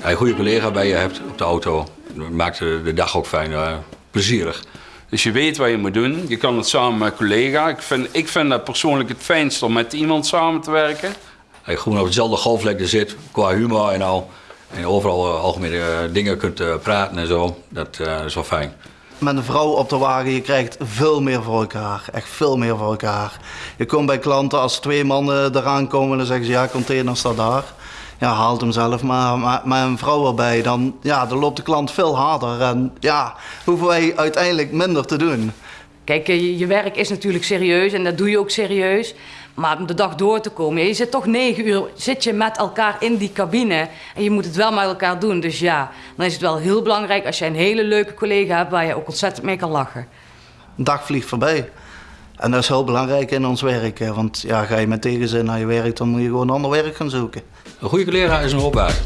een goede collega bij je hebt op de auto, maakt de, dag ook fijn, uh, plezierig. Dus je weet wat je moet doen. Je kan het samen met collega. Ik vind, ik vind dat persoonlijk het fijnst om met iemand samen te werken. Als je gewoon op dezelfde golflengte zit, qua humor en al. En overal uh, algemene uh, dingen kunt uh, praten en zo. Dat is wel fijn. Met een vrouw op de wagen, je krijgt veel meer voor elkaar. Echt veel meer voor elkaar. Je komt bij klanten, als twee mannen eraan komen, dan zeggen ze ja, container staat daar. Ja, haalt hem zelf maar, maar een vrouw erbij, dan, ja, dan loopt de klant veel harder. En ja, hoeven wij uiteindelijk minder te doen. Kijk, je, je werk is natuurlijk serieus en dat doe je ook serieus. Maar om de dag door te komen, je zit toch negen uur zit je met elkaar in die cabine. En je moet het wel met elkaar doen. Dus ja, dan is het wel heel belangrijk als je een hele leuke collega hebt waar je ook ontzettend mee kan lachen. Een dag vliegt voorbij. En dat is heel belangrijk in ons werk. Want ja, ga je met tegenzin naar je werk, dan moet je gewoon ander werk gaan zoeken. Een goede collega is een hulpbaas.